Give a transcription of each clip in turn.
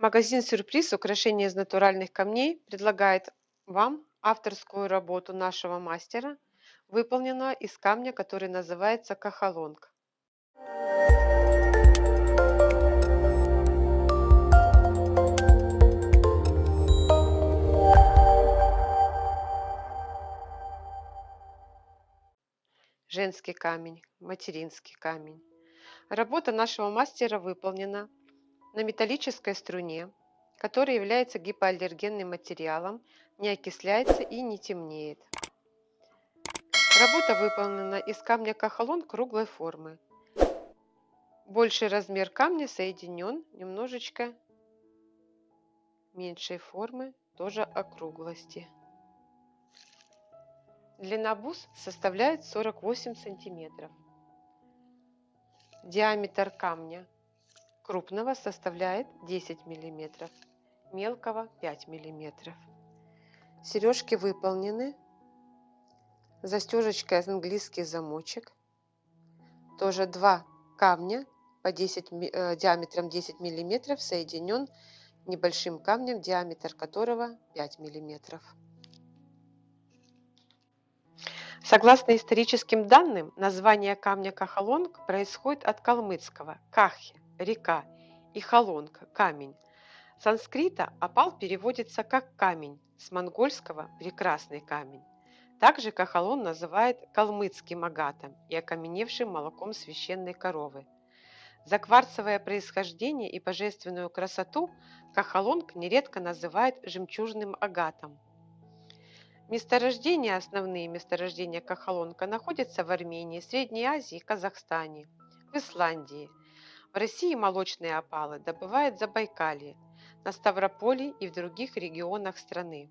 Магазин «Сюрприз. Украшения из натуральных камней» предлагает вам авторскую работу нашего мастера, выполненную из камня, который называется кахалонг. Женский камень, материнский камень. Работа нашего мастера выполнена на металлической струне, которая является гипоаллергенным материалом, не окисляется и не темнеет. Работа выполнена из камня кахалон круглой формы. Больший размер камня соединен немножечко меньшей формы, тоже округлости. Длина бус составляет 48 сантиметров. Диаметр камня крупного составляет 10 мм, мелкого 5 мм. Сережки выполнены. Застежечкой английский замочек. Тоже два камня по 10, э, диаметром 10 мм соединен небольшим камнем, диаметр которого 5 мм. Согласно историческим данным, название камня Кахалонг происходит от калмыцкого «кахи» река, и халонг – камень. С санскрита опал переводится как камень, с монгольского – прекрасный камень. Также кахалон называют калмыцким агатом и окаменевшим молоком священной коровы. За кварцевое происхождение и божественную красоту кахалонг нередко называют жемчужным агатом. Месторождения, основные месторождения кахалонка находятся в Армении, Средней Азии Казахстане, в Исландии – в России молочные опалы добывают в Забайкалье, на Ставрополе и в других регионах страны.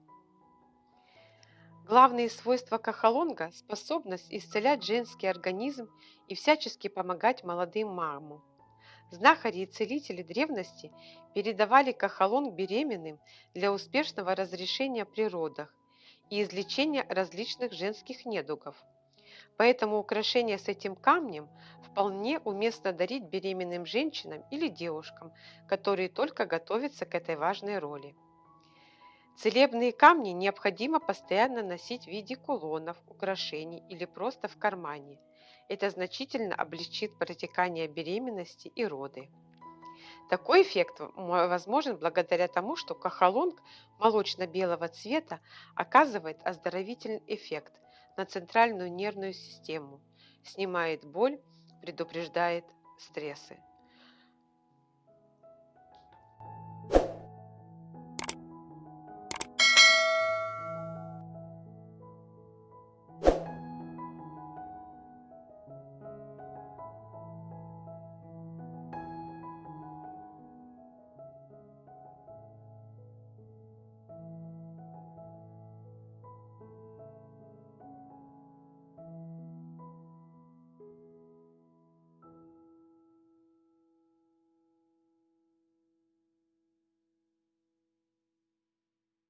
Главные свойства кахалонга – способность исцелять женский организм и всячески помогать молодым мамам. Знахари и целители древности передавали кахалонг беременным для успешного разрешения при родах и излечения различных женских недугов – Поэтому украшение с этим камнем вполне уместно дарить беременным женщинам или девушкам, которые только готовятся к этой важной роли. Целебные камни необходимо постоянно носить в виде кулонов, украшений или просто в кармане. Это значительно облегчит протекание беременности и роды. Такой эффект возможен благодаря тому, что кахалонг молочно-белого цвета оказывает оздоровительный эффект – на центральную нервную систему, снимает боль, предупреждает стрессы.